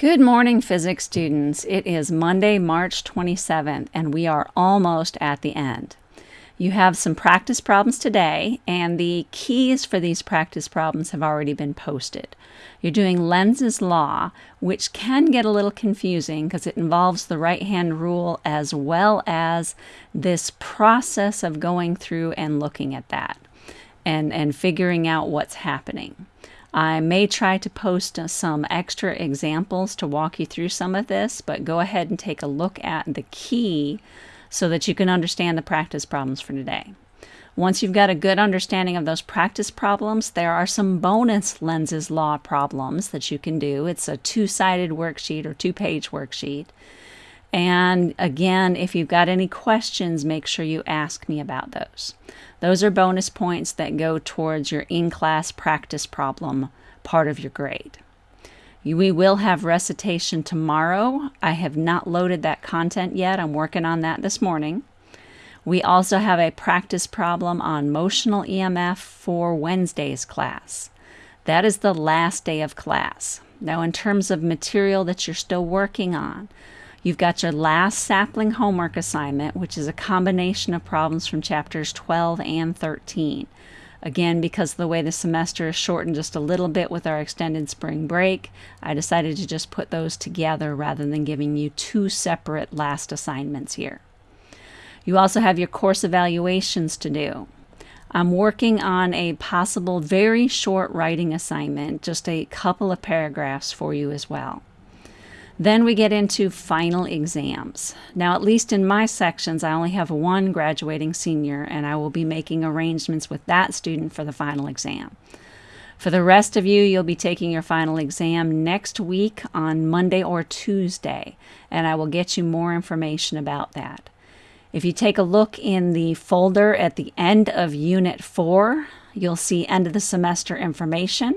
Good morning, physics students. It is Monday, March 27th, and we are almost at the end. You have some practice problems today, and the keys for these practice problems have already been posted. You're doing Lenz's law, which can get a little confusing because it involves the right-hand rule as well as this process of going through and looking at that and, and figuring out what's happening. I may try to post uh, some extra examples to walk you through some of this, but go ahead and take a look at the key so that you can understand the practice problems for today. Once you've got a good understanding of those practice problems, there are some bonus Lenz's law problems that you can do. It's a two-sided worksheet or two-page worksheet. And again, if you've got any questions, make sure you ask me about those. Those are bonus points that go towards your in-class practice problem part of your grade. We will have recitation tomorrow. I have not loaded that content yet. I'm working on that this morning. We also have a practice problem on motional EMF for Wednesday's class. That is the last day of class. Now, in terms of material that you're still working on, You've got your last sapling homework assignment, which is a combination of problems from chapters 12 and 13. Again, because the way the semester is shortened just a little bit with our extended spring break, I decided to just put those together rather than giving you two separate last assignments here. You also have your course evaluations to do. I'm working on a possible very short writing assignment, just a couple of paragraphs for you as well. Then we get into final exams. Now, at least in my sections, I only have one graduating senior, and I will be making arrangements with that student for the final exam. For the rest of you, you'll be taking your final exam next week on Monday or Tuesday, and I will get you more information about that. If you take a look in the folder at the end of Unit 4, you'll see end of the semester information.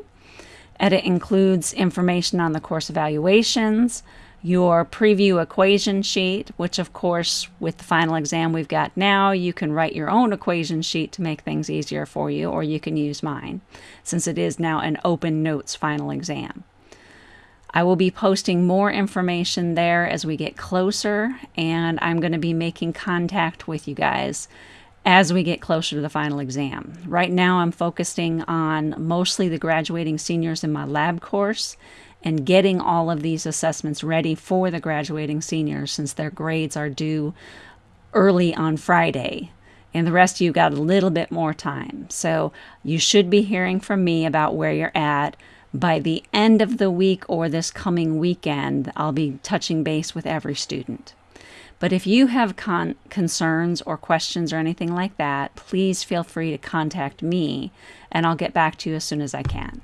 Edit includes information on the course evaluations, your preview equation sheet, which of course with the final exam we've got now, you can write your own equation sheet to make things easier for you, or you can use mine, since it is now an open notes final exam. I will be posting more information there as we get closer, and I'm going to be making contact with you guys as we get closer to the final exam. Right now, I'm focusing on mostly the graduating seniors in my lab course and getting all of these assessments ready for the graduating seniors since their grades are due early on Friday. And the rest of you got a little bit more time. So you should be hearing from me about where you're at. By the end of the week or this coming weekend, I'll be touching base with every student. But if you have con concerns or questions or anything like that, please feel free to contact me and I'll get back to you as soon as I can.